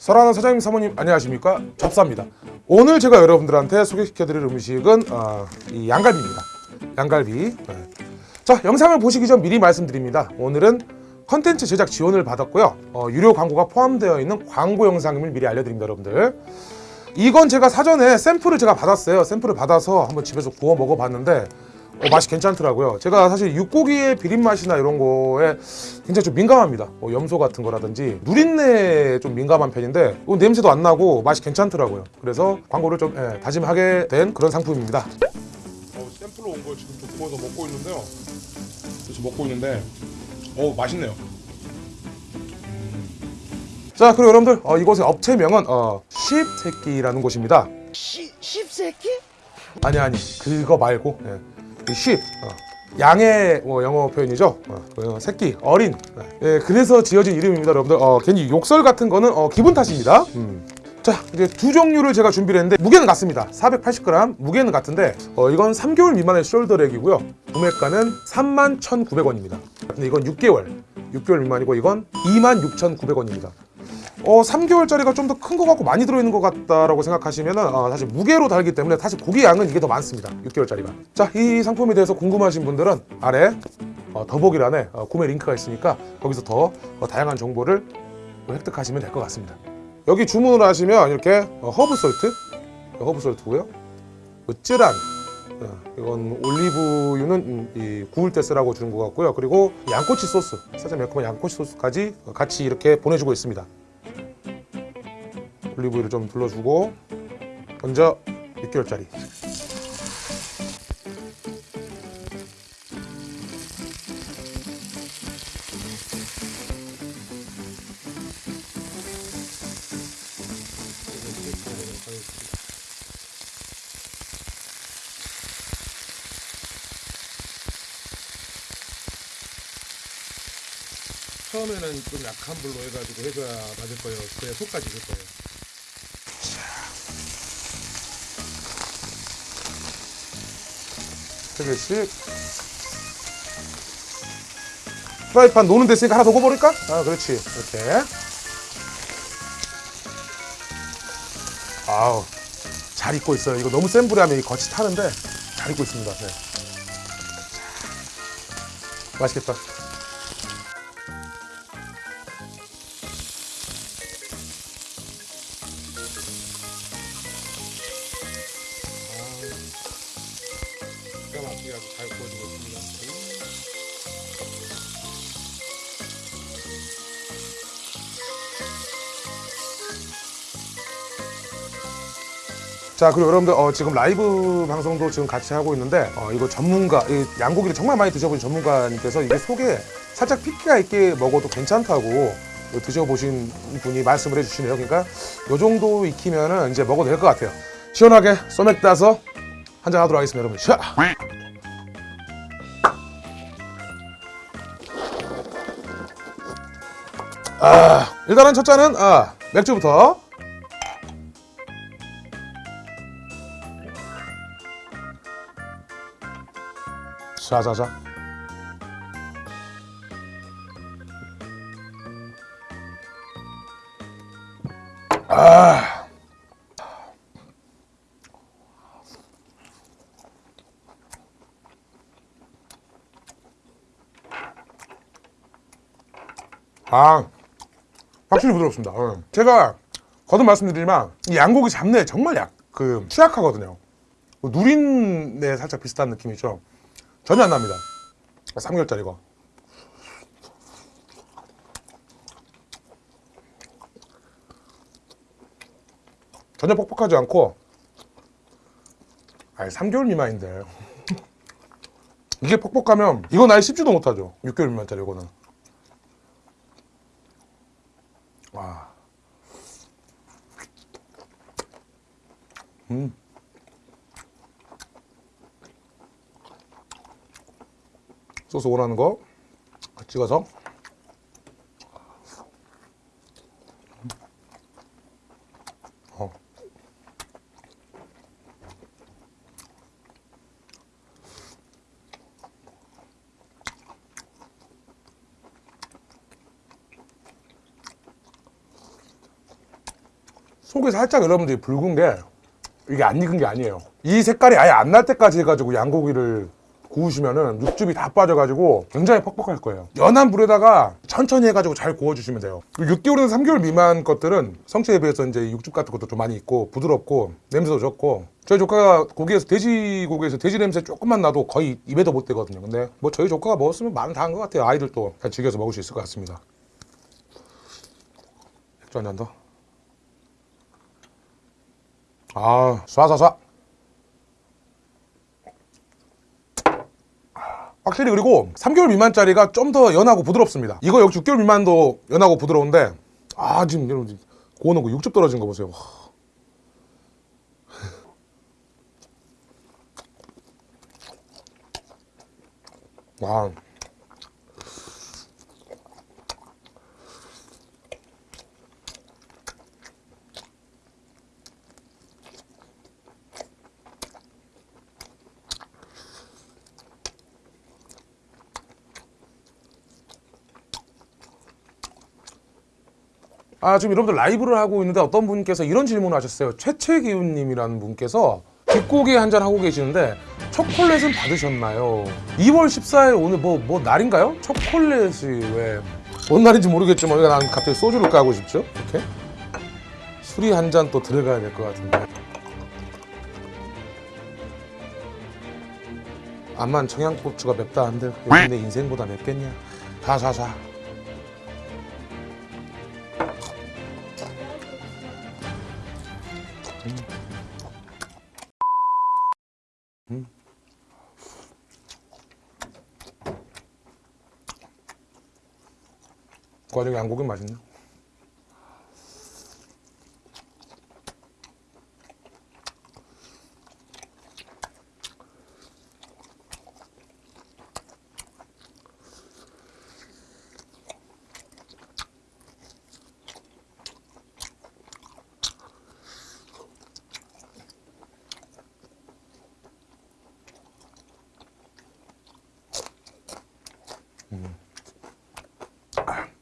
설하는 사장님 사모님 안녕하십니까? 접사입니다. 오늘 제가 여러분들한테 소개시켜드릴 음식은 어, 이 양갈비입니다. 양갈비. 네. 자 영상을 보시기 전 미리 말씀드립니다. 오늘은 컨텐츠 제작 지원을 받았고요. 어, 유료 광고가 포함되어 있는 광고 영상임을 미리 알려드립니다 여러분들. 이건 제가 사전에 샘플을 제가 받았어요. 샘플을 받아서 한번 집에서 구워 먹어봤는데 어, 맛이 괜찮더라고요. 제가 사실 육고기의 비린 맛이나 이런 거에 굉장히 좀 민감합니다. 뭐 염소 같은 거라든지 누린내에 좀 민감한 편인데 어, 냄새도 안 나고 맛이 괜찮더라고요. 그래서 광고를 좀 예, 다짐하게 된 그런 상품입니다. 어, 샘플로 온 걸 지금 좀 구워서 먹고 있는데요. 지금 먹고 있는데 어 맛있네요. 자 그리고 여러분들 어, 이곳의 업체명은 어, 쉽새끼라는 곳입니다. 시, 십새끼? 아니 아니 그거 말고 예. 이 sheep 어. 양의 뭐 영어 표현이죠? 어, 그 새끼 어린. 예, 그래서 지어진 이름입니다 여러분들. 어, 괜히 욕설 같은 거는 어, 기분 탓입니다. 음. 자 이제 두 종류를 제가 준비를 했는데 무게는 같습니다. 480g 무게는 같은데 어, 이건 3개월 미만의 숄더렉이고요. 구매가는 31,900원입니다. 근데 이건 6개월 6개월 미만이고 이건 26,900원입니다 어, 3개월짜리가 좀 더 큰 것 같고 많이 들어있는 것 같다라고 생각하시면 은 사실 무게로 달기 때문에 사실 고기 양은 이게 더 많습니다. 6개월짜리가. 자 이 상품에 대해서 궁금하신 분들은 아래 어, 더보기란에 어, 구매 링크가 있으니까 거기서 더 어, 다양한 정보를 획득하시면 될 것 같습니다. 여기 주문을 하시면 이렇게 어, 허브 salt? 허브 salt고요. 그 쯔란. 어, 이건 올리브유는 음, 이 구울 때 쓰라고 주는 것 같고요. 그리고 양꼬치 소스. 살짝 매콤한 양꼬치 소스까지 같이 이렇게 보내주고 있습니다 올리브유를 좀 둘러주고 먼저 6개월짜리 처음에는 좀 약한 불로 해가지고 해줘야 맞을 거예요. 그래야 속까지 익을 거예요. 세 개씩. 프라이팬 노는 데 있으니까 하나 더 구워버릴까? 아, 그렇지. 이렇게. 아우, 잘 익고 있어요. 이거 너무 센 불에 하면 이 겉이 타는데 잘 익고 있습니다. 네. 맛있겠다. 자 그리고 여러분들 어, 지금 라이브 방송도 지금 같이 하고 있는데 어, 이거 전문가 이 양고기를 정말 많이 드셔보신 전문가님께서 이게 속에 살짝 피기가 있게 먹어도 괜찮다고 드셔보신 분이 말씀을 해주시네요 그러니까 이 정도 익히면은 이제 먹어도 될 것 같아요 시원하게 소맥 따서 한잔 하도록 하겠습니다 여러분 샤! 아, 일단은 첫 잔은 아, 맥주부터. 자자자. 아. 아. 확실히 부드럽습니다. 어. 제가 거듭 말씀드리지만 이 양고기 잡내 정말 약, 그 취약하거든요. 뭐 누린내 살짝 비슷한 느낌이죠. 전혀 안 납니다. 3개월짜리가. 전혀 퍽퍽하지 않고 아니 3개월 미만인데 이게 퍽퍽하면 이건 아예 씹지도 못하죠 6개월 미만짜리 이거는 와. 음. 소스 원하는 거 찍어서 어. 속이 살짝 여러분들이 붉은 게 이게 안 익은 게 아니에요. 이 색깔이 아예 안 날 때까지 해가지고 양고기를 구우시면은 육즙이 다 빠져가지고 굉장히 퍽퍽할 거예요. 연한 불에다가 천천히 해가지고 잘 구워주시면 돼요. 6개월에서 3개월 미만 것들은 성체에 비해서 이제 육즙 같은 것도 좀 많이 있고 부드럽고 냄새도 좋고 저희 조카가 고기에서 돼지고기에서 돼지 냄새 조금만 나도 거의 입에도 못 대거든요. 근데 뭐 저희 조카가 먹었으면 마음 다한 것 같아요. 아이들도 잘 즐겨서 먹을 수 있을 것 같습니다. 맥주 한잔 더. 아, 쏴쏴쏴. 확실히 그리고 3개월 미만짜리가 좀 더 연하고 부드럽습니다. 이거 역시 6개월 미만도 연하고 부드러운데 아 지금 여러분 구워놓은 거 육즙 떨어진 거 보세요. 와. 아 지금 여러분들 라이브를 하고 있는데 어떤 분께서 이런 질문을 하셨어요. 최채기훈님이라는 분께서 뒷고기 한잔 하고 계시는데 초콜릿은 받으셨나요? 2월 14일 오늘 뭐 뭐 날인가요? 초콜릿이 왜 뭔 날인지 모르겠지만 왜 난 갑자기 소주를 까고 싶죠? 이렇게 술이 한 잔 또 들어가야 될 것 같은데. 암만 청양고추가 맵다 한데 내 인생보다 맵겠냐? 자자자. 과정에 양고기 맛있네.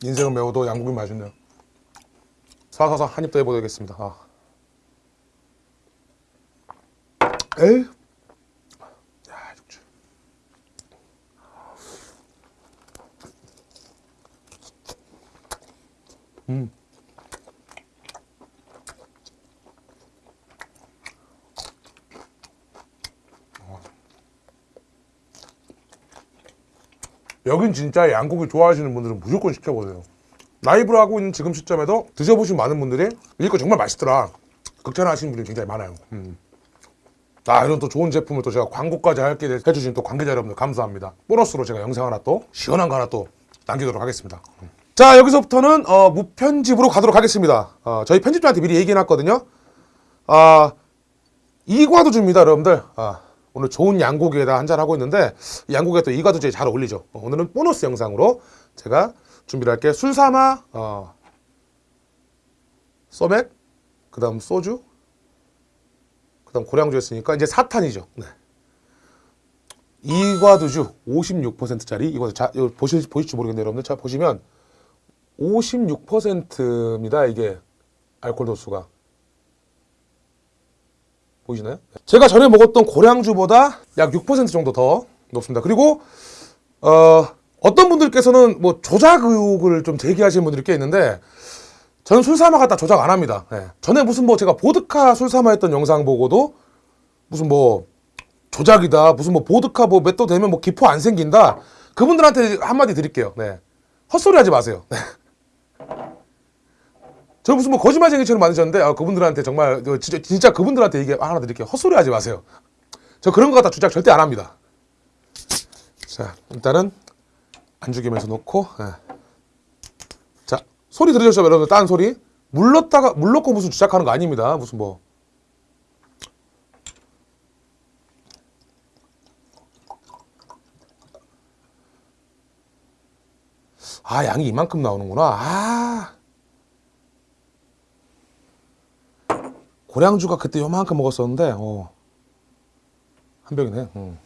인생은 매워도 양고기 맛있네요. 사사사 한입 더 해보겠습니다. 아. 에이. 야, 육즙. 음. 여긴 진짜 양고기 좋아하시는 분들은 무조건 시켜보세요. 라이브를 하고 있는 지금 시점에도 드셔보신 많은 분들이 이거 정말 맛있더라. 극찬하시는 분들이 굉장히 많아요. 음. 아, 이런 또 좋은 제품을 또 제가 광고까지 할게 돼- 해주신 또 관계자 여러분들 감사합니다. 보너스로 제가 영상 하나 또 시원한 거 하나 또 남기도록 하겠습니다. 음. 자, 여기서부터는 어, 무편집으로 가도록 하겠습니다. 어, 저희 편집자한테 미리 얘기해놨거든요. 아, 이과도 줍니다, 여러분들. 아, 오늘 좋은 양고기에다 한잔 하고 있는데 이 양고기가 또 이과도제에 잘 어울리죠. 어, 오늘은 보너스 영상으로 제가 준비를 할게요. 술 삼아, 어, 소맥, 그 다음 소주, 그 다음 고량주 했으니까 이제 사탄이죠. 네. 이과도주 56%짜리 이거 자 이거 보실 보실지 모르겠네요, 여러분들. 자 보시면 56%입니다. 이게 알코올 도수가. 보이시나요? 제가 전에 먹었던 고량주보다 약 6% 정도 더 높습니다. 그리고 어, 어떤 분들께서는 뭐 조작 의혹을 좀 제기하시는 분들이 꽤 있는데 저는 술사마 갖다 조작 안 합니다. 예. 전에 무슨 뭐 제가 보드카 술사마 했던 영상 보고도 무슨 뭐 조작이다, 무슨 뭐 보드카 뭐 몇 도 되면 뭐 기포 안 생긴다. 그분들한테 한마디 드릴게요. 네. 헛소리 하지 마세요. 네. 저 무슨 뭐 거짓말쟁이처럼 만드셨는데 아, 그분들한테 정말 그 진짜 진짜 그분들한테 얘기 하나 드릴게요. 헛소리 하지 마세요. 저 그런 거 갖다 주작 절대 안 합니다. 자 일단은 안주겸에서 놓고 예. 자 소리 들으셨죠 여러분? 딴 소리 물 넣다가 물 넣고 무슨 주작하는 거 아닙니다. 무슨 뭐 아, 양이 이만큼 나오는구나. 아. 고량주가 그때 요만큼 먹었었는데, 어. 한 병이네. 음.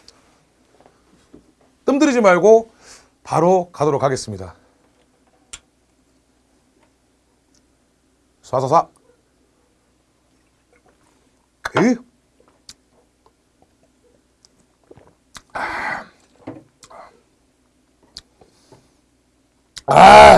뜸 들이지 말고 바로 가도록 하겠습니다. 쏴쏴쏴. 그 아.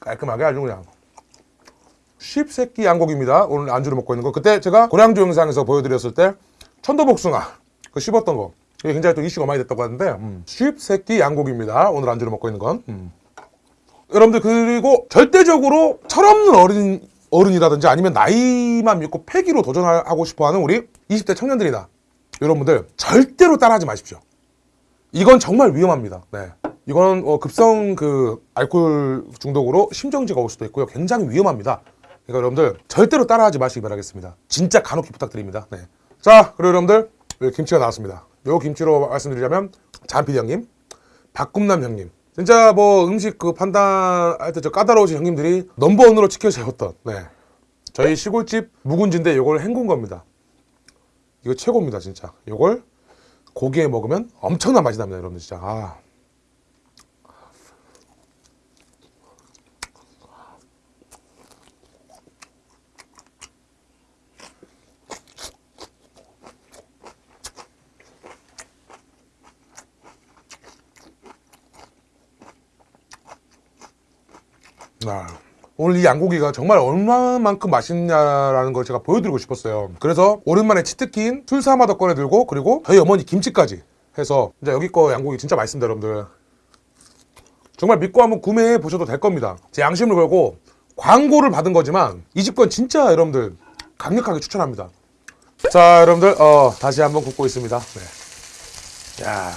깔끔하게 아주 그냥 쉽새끼 양고기입니다. 오늘 안주로 먹고 있는 거. 그때 제가 고량주 영상에서 보여드렸을 때 천도복숭아 그 씹었던 거. 이게 굉장히 또 이슈가 많이 됐다고 하는데 음. 쉽새끼 양고기입니다. 오늘 안주로 먹고 있는 건. 음. 여러분들 그리고 절대적으로 철없는 어린 어른이라든지 아니면 나이만 믿고 패기로 도전하고 싶어하는 우리 20대 청년들이나 여러분들 절대로 따라하지 마십시오. 이건 정말 위험합니다. 네. 이건 어, 급성 그 알코올 중독으로 심정지가 올 수도 있고요. 굉장히 위험합니다. 그러니까 여러분들 절대로 따라하지 마시기 바라겠습니다. 진짜 간혹히 부탁드립니다. 네. 자, 그리고 여러분들 김치가 나왔습니다. 요 김치로 말씀드리자면 잔피디 형님, 박꿈남 형님. 진짜 뭐 음식 그 판단할 때 저 까다로우신 형님들이 넘버원으로 지켜세웠던 네. 저희 시골집 묵은지인데 요걸 헹군 겁니다. 이거 최고입니다, 진짜. 요걸 고기에 먹으면 엄청난 맛이 납니다, 여러분들 진짜. 아. 아, 오늘 이 양고기가 정말 얼마만큼 맛있냐라는 걸 제가 보여드리고 싶었어요. 그래서 오랜만에 치트키인 술사마도 꺼내들고 그리고 저희 어머니 김치까지 해서 이제 여기 거 양고기 진짜 맛있습니다, 여러분들. 정말 믿고 한번 구매해 보셔도 될 겁니다. 제 양심을 걸고 광고를 받은 거지만 이 집 건 진짜 여러분들 강력하게 추천합니다. 자, 여러분들 어, 다시 한번 굽고 있습니다. 네. 야.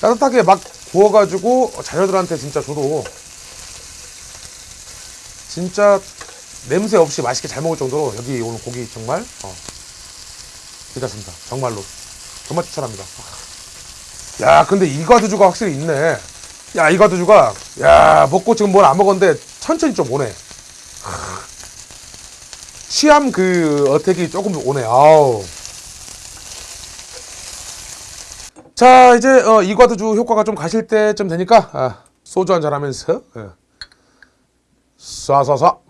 따뜻하게 막 구워가지고 자녀들한테 진짜 줘도 진짜 냄새 없이 맛있게 잘 먹을 정도로 여기 오늘 고기 정말 어, 괜찮습니다. 정말로 정말 추천합니다. 야 근데 이과두주가 확실히 있네. 야 이과두주가 야 먹고 지금 뭘 안 먹었는데 천천히 좀 오네. 취함 그 어택이 조금 오네. 아우. 자 이제 어, 이과두주 효과가 좀 가실 때쯤 되니까 아, 소주 한잔 하면서 예. 쏴쏴쏴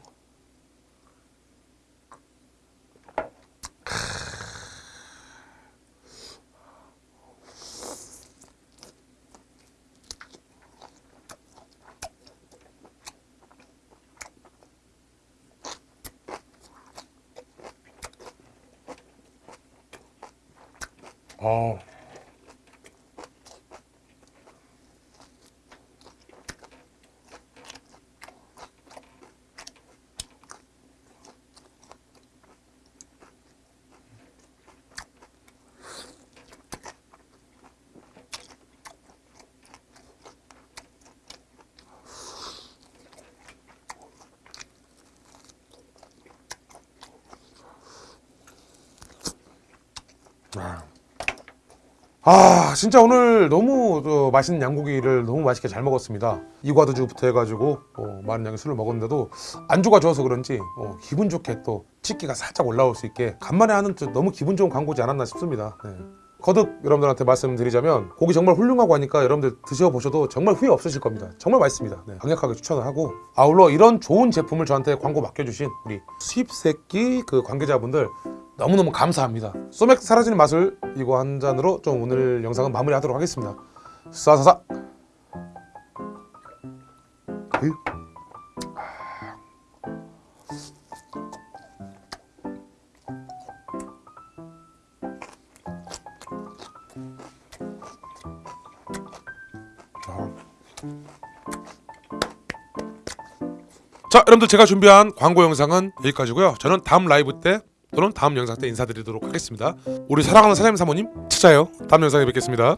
어. 아 진짜 오늘 너무 어, 맛있는 양고기를 너무 맛있게 잘 먹었습니다. 이과두주부터 해가지고 어, 많은 양의 술을 먹었는데도 안주가 좋아서 그런지 어, 기분 좋게 또 치기가 살짝 올라올 수 있게 간만에 하는 좀 너무 기분 좋은 광고지 않았나 싶습니다. 네. 거듭 여러분들한테 말씀드리자면 고기 정말 훌륭하고 하니까 여러분들 드셔보셔도 정말 후회 없으실 겁니다. 정말 맛있습니다. 네, 강력하게 추천을 하고 아울러 이런 좋은 제품을 저한테 광고 맡겨주신 우리 수입새끼 그 관계자분들 너무너무 감사합니다. 소맥 사라지는 맛을 이거 한 잔으로 좀 오늘 영상은 마무리하도록 하겠습니다. 싸사사. 그. 자, 여러분들 제가 준비한 광고 영상은 여기까지고요. 저는 다음 라이브 때 또는 다음 영상 때 인사드리도록 하겠습니다. 우리 사랑하는 사장님 사모님 찾아요. 다음 영상에 뵙겠습니다.